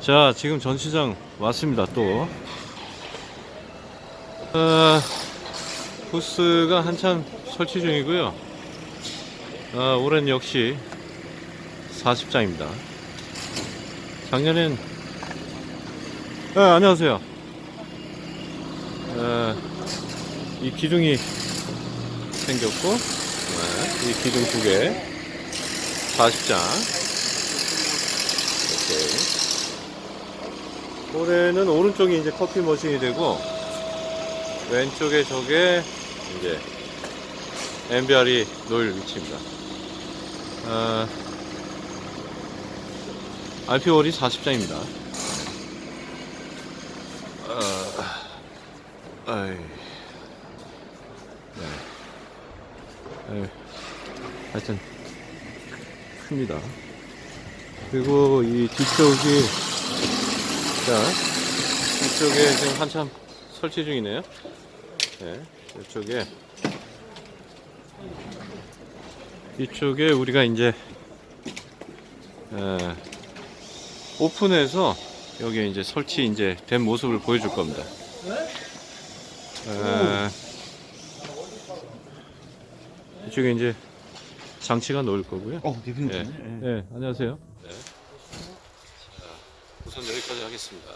자, 지금 전시장 왔습니다, 또. 아, 부스가 한참 설치 중이고요. 아, 올해는 역시 40장입니다. 작년엔, 아, 안녕하세요. 아, 이 기둥이 생겼고, 네, 이 기둥 두 개, 40장. 이렇게. 올해는 오른쪽이 이제 커피 머신이 되고 왼쪽에 저게 이제 MBR이 놓일 위치입니다. 아, RP월이 40장입니다. 아, 아이, 네. 아이, 하여튼 큽니다. 그리고 이 뒤쪽이 자, 이쪽에 지금 한참 설치 중이네요. 네, 이쪽에 이쪽에 우리가 이제 에, 오픈해서 여기 이제 설치 이제 된 모습을 보여줄 겁니다. 에, 이쪽에 이제 장치가 놓을 거고요. 어, 대표님. 예, 네. 네, 안녕하세요. 우선 여기까지 하겠습니다.